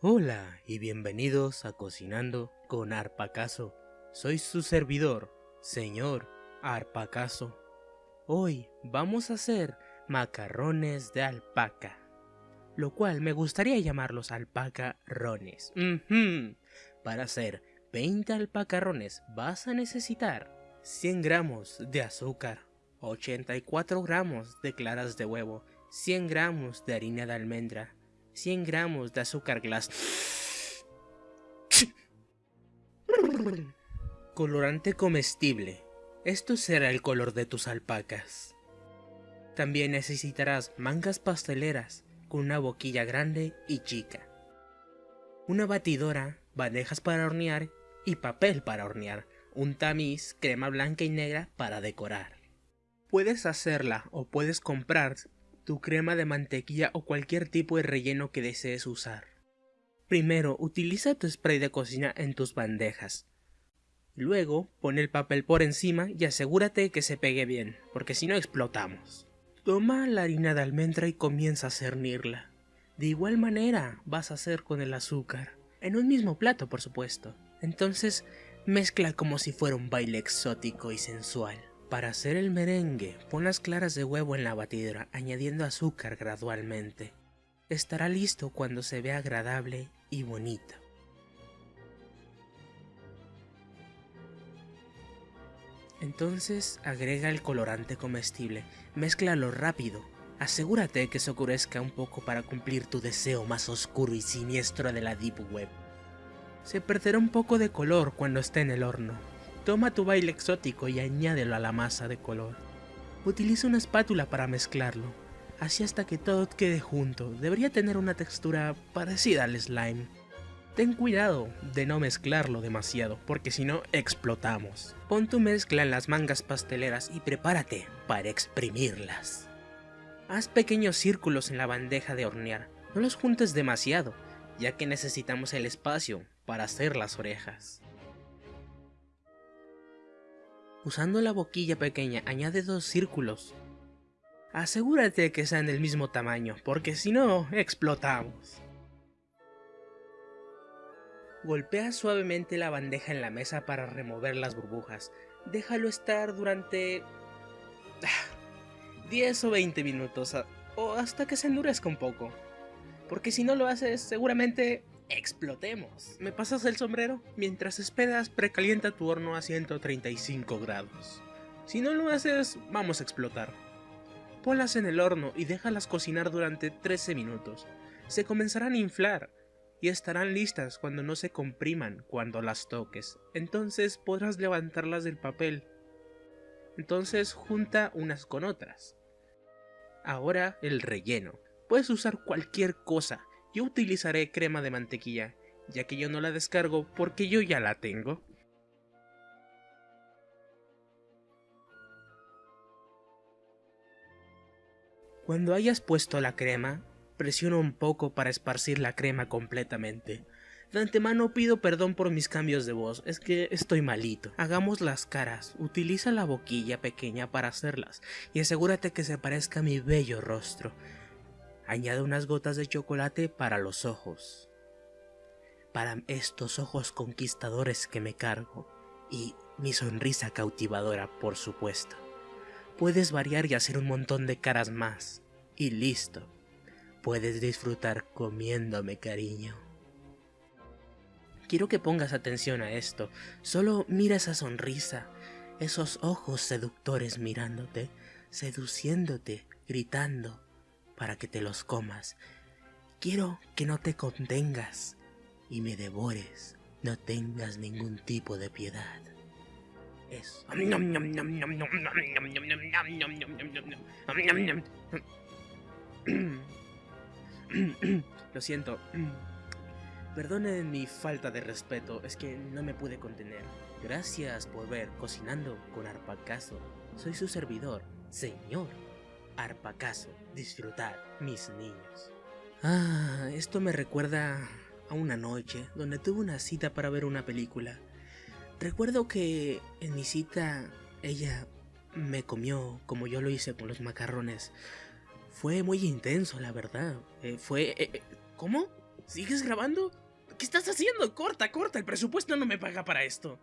Hola y bienvenidos a Cocinando con Arpacaso. Soy su servidor, señor Arpacaso. Hoy vamos a hacer macarrones de alpaca, lo cual me gustaría llamarlos alpacarrones. Uh Para hacer 20 alpacarrones vas a necesitar 100 gramos de azúcar, 84 gramos de claras de huevo, 100 gramos de harina de almendra, 100 gramos de azúcar glass. Colorante comestible. Esto será el color de tus alpacas. También necesitarás mangas pasteleras con una boquilla grande y chica. Una batidora, bandejas para hornear y papel para hornear. Un tamiz, crema blanca y negra para decorar. Puedes hacerla o puedes comprar tu crema de mantequilla o cualquier tipo de relleno que desees usar. Primero, utiliza tu spray de cocina en tus bandejas. Luego, pon el papel por encima y asegúrate que se pegue bien, porque si no explotamos. Toma la harina de almendra y comienza a cernirla. De igual manera vas a hacer con el azúcar, en un mismo plato por supuesto. Entonces, mezcla como si fuera un baile exótico y sensual. Para hacer el merengue, pon las claras de huevo en la batidora, añadiendo azúcar gradualmente. Estará listo cuando se vea agradable y bonito. Entonces agrega el colorante comestible, mézclalo rápido, asegúrate que se oscurezca un poco para cumplir tu deseo más oscuro y siniestro de la Deep Web. Se perderá un poco de color cuando esté en el horno, Toma tu baile exótico y añádelo a la masa de color. Utiliza una espátula para mezclarlo, así hasta que todo quede junto. Debería tener una textura parecida al slime. Ten cuidado de no mezclarlo demasiado, porque si no explotamos. Pon tu mezcla en las mangas pasteleras y prepárate para exprimirlas. Haz pequeños círculos en la bandeja de hornear, no los juntes demasiado, ya que necesitamos el espacio para hacer las orejas. Usando la boquilla pequeña, añade dos círculos. Asegúrate que sean del mismo tamaño, porque si no, explotamos. Golpea suavemente la bandeja en la mesa para remover las burbujas. Déjalo estar durante... 10 o 20 minutos, o hasta que se endurezca un poco. Porque si no lo haces, seguramente explotemos. ¿Me pasas el sombrero? Mientras esperas, precalienta tu horno a 135 grados. Si no lo haces, vamos a explotar. Ponlas en el horno y déjalas cocinar durante 13 minutos. Se comenzarán a inflar y estarán listas cuando no se compriman cuando las toques. Entonces podrás levantarlas del papel. Entonces junta unas con otras. Ahora el relleno. Puedes usar cualquier cosa, yo utilizaré crema de mantequilla, ya que yo no la descargo porque yo ya la tengo. Cuando hayas puesto la crema, presiona un poco para esparcir la crema completamente. De antemano pido perdón por mis cambios de voz, es que estoy malito. Hagamos las caras, utiliza la boquilla pequeña para hacerlas y asegúrate que se parezca a mi bello rostro. Añade unas gotas de chocolate para los ojos. Para estos ojos conquistadores que me cargo. Y mi sonrisa cautivadora, por supuesto. Puedes variar y hacer un montón de caras más. Y listo. Puedes disfrutar comiéndome, cariño. Quiero que pongas atención a esto. Solo mira esa sonrisa, esos ojos seductores mirándote, seduciéndote, gritando, para que te los comas. Quiero que no te contengas y me devores. No tengas ningún tipo de piedad. Eso. Lo siento. Perdonen mi falta de respeto, es que no me pude contener. Gracias por ver Cocinando con Arpacaso. Soy su servidor, señor Arpacaso, disfrutar, mis niños. Ah, esto me recuerda a una noche donde tuve una cita para ver una película. Recuerdo que en mi cita ella me comió como yo lo hice con los macarrones. Fue muy intenso, la verdad. Eh, fue... Eh, eh, ¿Cómo? ¿Sigues grabando? ¿Qué estás haciendo? Corta, corta, el presupuesto no me paga para esto.